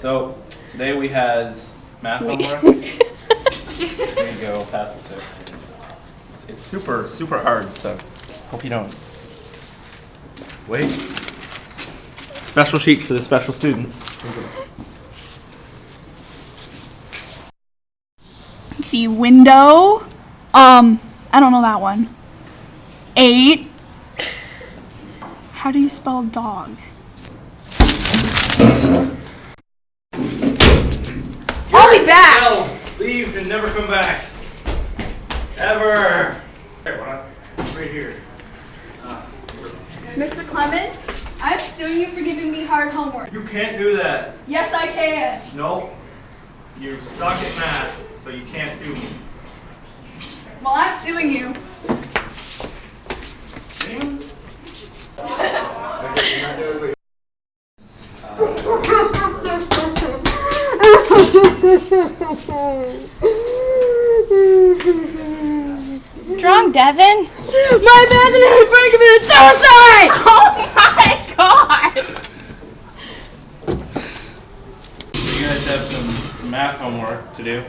So today we has math homework. there you go. Pass this out. It's, it's super super hard. So hope you don't. Wait. Special sheets for the special students. see window. Um, I don't know that one. Eight. How do you spell dog? I'll be back. No, leave and never come back. Ever. Right here. Mr. Clements, I'm suing you for giving me hard homework. You can't do that. Yes, I can. Nope. You suck at math, so you can't sue me. Well, I'm suing you. Drunk, Devin? My imaginary friend committed suicide! Oh my god! You guys have some, some math homework to do.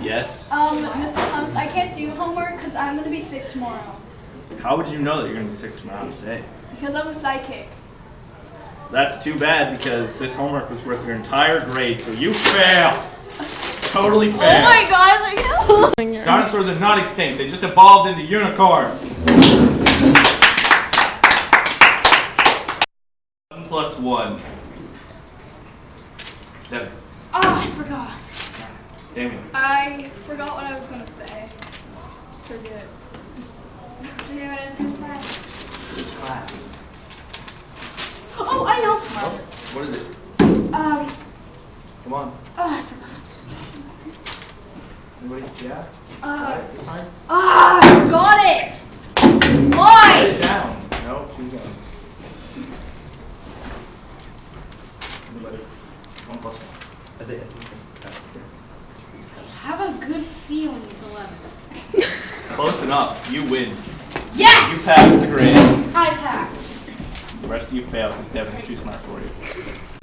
Yes. Um, Mr. Clements, I can't do homework because I'm gonna be sick tomorrow. How would you know that you're gonna be sick tomorrow today? Because I'm a psychic. That's too bad because this homework was worth your entire grade, so you fail. Totally oh fail. Oh my god, I know. Dinosaurs are not extinct; they just evolved into unicorns. One plus one. Devin. Oh, I forgot. Damien. I forgot what I was gonna say. Forget. Forget what I was gonna say. This class. I know. What is it? Um, Come on. oh, I forgot. Anybody? Yeah. Uh, This time. ah, I forgot it. Why? Down. No, she's gone. Anybody? One plus one. I think, I think that's, I have a good feeling it's 11. Close enough. You win. Yes! You pass the grade. I pass. The rest of you fail because Devin's too smart for you.